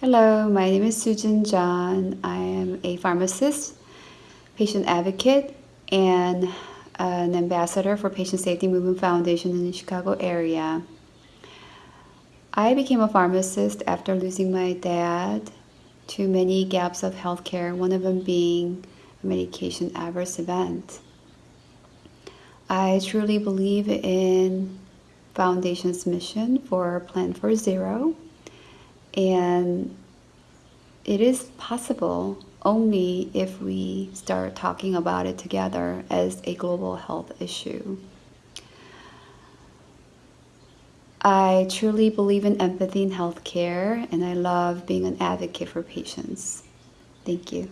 Hello, my name is Susan John. I am a pharmacist, patient advocate, and an ambassador for Patient Safety Movement Foundation in the Chicago area. I became a pharmacist after losing my dad to many gaps of healthcare, one of them being a medication adverse event. I truly believe in Foundation's mission for Plan for Zero and it is possible only if we start talking about it together as a global health issue. I truly believe in empathy in healthcare, and I love being an advocate for patients. Thank you.